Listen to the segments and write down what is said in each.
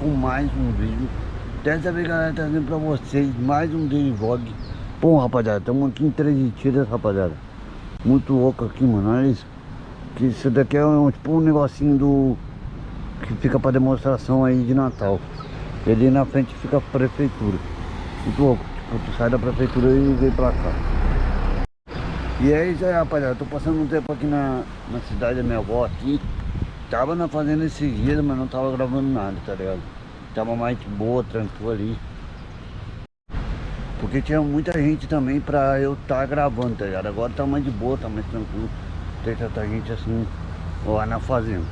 com mais um vídeo. Dessa vez galera trazendo pra vocês mais um daily vlog. Bom rapaziada, estamos aqui em Três Tiras rapaziada. Muito louco aqui mano, olha isso. Que isso daqui é um, tipo um negocinho do Que fica pra demonstração aí de Natal. E ali na frente fica a prefeitura. Muito louco, tipo tu sai da prefeitura e vem pra cá. E é isso aí rapaziada, tô passando um tempo aqui na, na cidade da minha avó aqui Tava na fazenda esses dias, mas não tava gravando nada, tá ligado? Tava mais de boa, tranquilo ali. Porque tinha muita gente também pra eu estar tá gravando, tá ligado? Agora tá mais de boa, tá mais tranquilo. Tem tanta gente assim lá na fazenda.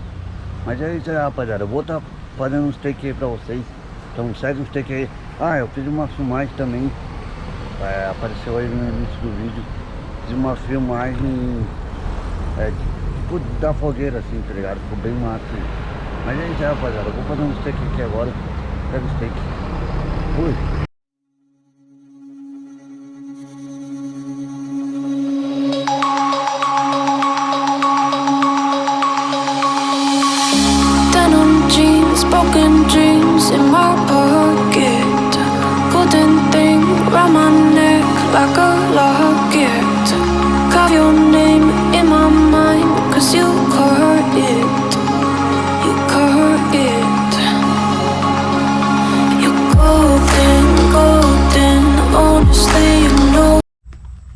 Mas é isso aí, rapaziada. Eu vou estar tá fazendo uns take aí pra vocês. Então segue uns take aí. Ah, eu fiz uma filmagem também. É, apareceu aí no início do vídeo. Fiz uma filmagem é, tipo da fogueira assim, tá ligado? Ficou bem aí. Mas é isso aí, rapaziada. Eu vou fazer um steak aqui agora. Pega o steak. Fui.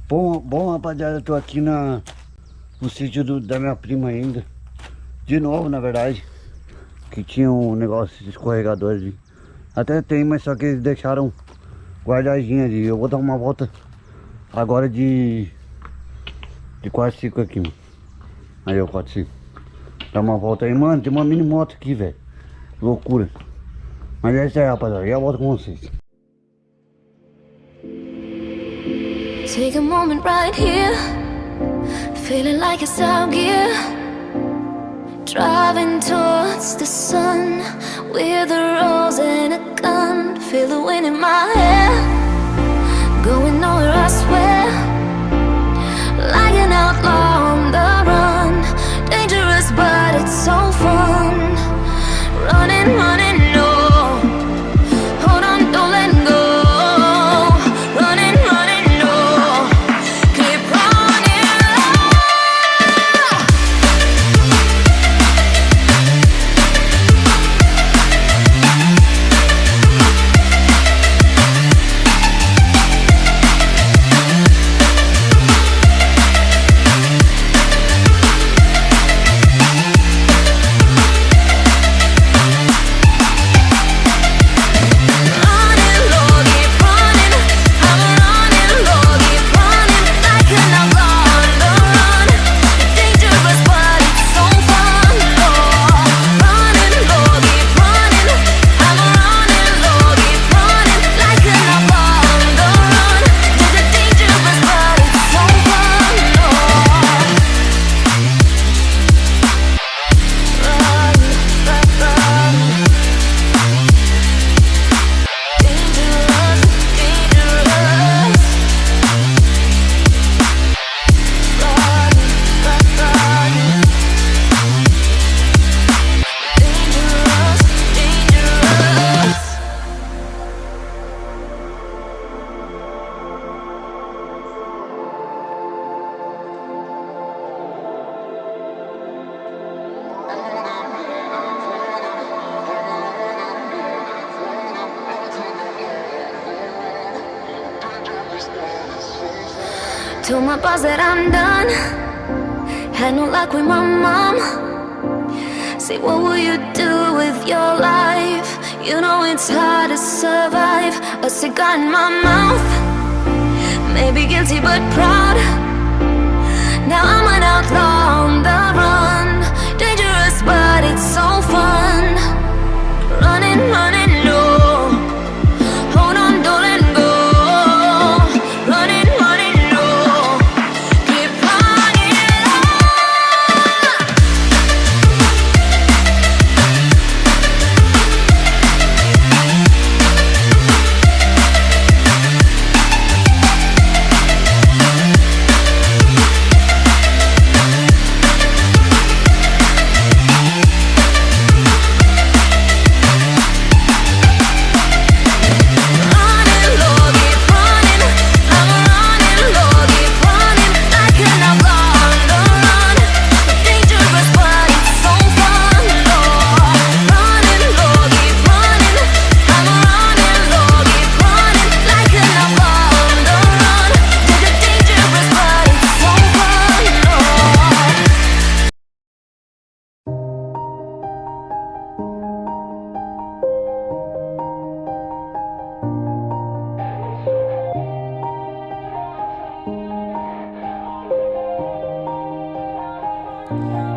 Bom, bom rapaziada, eu tô aqui na, no sítio do, da minha prima ainda De novo na verdade Que tinha um negócio de escorregador ali Até tem, mas só que eles deixaram guardadinho ali Eu vou dar uma volta agora de de quadriciclo aqui, mano. Aí, ó, quadriciclo. Dá uma volta aí, mano. Tem uma mini moto aqui, velho. Loucura. Mas é isso aí, rapaziada. Já volto com vocês. Take a moment right here. Feeling like it's out gear Driving towards the sun With a rose and a gun. Feel the wind in my hair. Going nowhere I swear. Like an outlaw on the run. Dangerous but it's so fun. Running, running Told my boss that I'm done Had no luck with my mom Say what will you do with your life? You know it's hard to survive. A cigar in my mouth. Maybe guilty but proud. Now I'm an outlaw on the run. Dangerous but it's so fun. Running, running,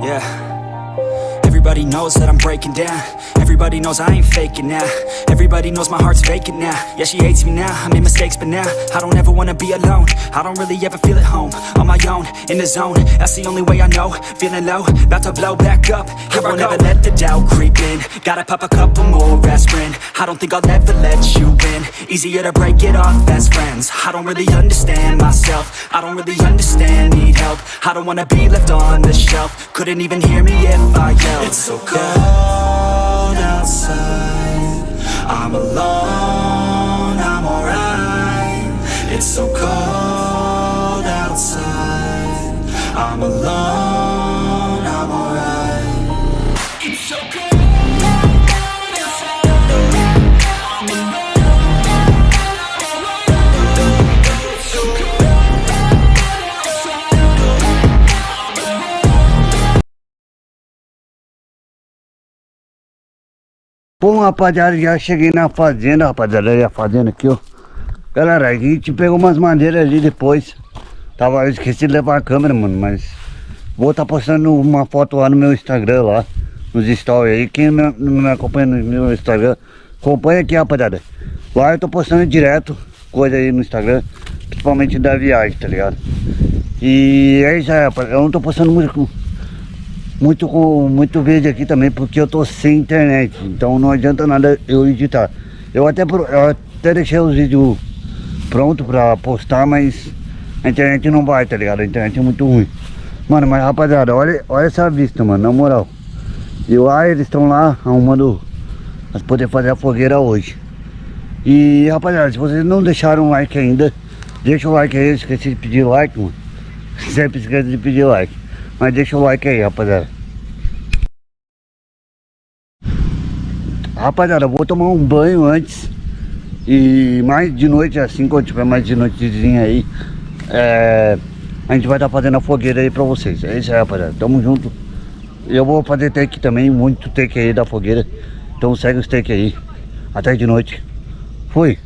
Yeah. Everybody knows that I'm breaking down. Everybody knows I ain't faking now. Everybody knows my heart's vacant now. Yeah, she hates me now, I made mistakes but now I don't ever wanna be alone. I don't really ever feel at home. On my own, in the zone. That's the only way I know. Feeling low, about to blow back up. Here I won't ever let the doubt creep in. Gotta pop a couple more aspirin. I don't think I'll ever let you in. Easier to break it off best friends. I don't really understand myself. I don't really understand, need help. I don't wanna be left on the shelf. Couldn't even hear me if I yelled It's so cold outside. I'm alone, I'm alright. It's so cold outside. I'm alone, Bom, rapaziada, já cheguei na fazenda, rapaziada, olha a fazenda aqui, ó. Galera, a gente pegou umas madeiras ali depois. Tava, eu esqueci de levar a câmera, mano, mas... Vou estar tá postando uma foto lá no meu Instagram, lá. Nos stories aí. Quem não me acompanha no meu Instagram, acompanha aqui, rapaziada. Lá eu tô postando direto coisa aí no Instagram. Principalmente da viagem, tá ligado? E é isso aí, rapaziada. Eu não tô postando muito muito, muito vídeo aqui também, porque eu tô sem internet. Então não adianta nada eu editar. Eu até, eu até deixei os vídeos pronto pra postar, mas a internet não vai, tá ligado? A internet é muito ruim. Mano, mas rapaziada, olha, olha essa vista, mano, na moral. E lá eles estão lá arrumando pra poder fazer a fogueira hoje. E rapaziada, se vocês não deixaram um like ainda, deixa o like aí, esqueci de pedir like, mano. Sempre esquece de pedir like. Mas deixa o like aí, rapaziada. Rapaziada, eu vou tomar um banho antes. E mais de noite, assim, quando tiver mais de noitezinha aí, é, a gente vai estar tá fazendo a fogueira aí pra vocês. É isso aí, rapaziada. Tamo junto. Eu vou fazer take também, muito take aí da fogueira. Então segue os take aí. Até de noite. Fui.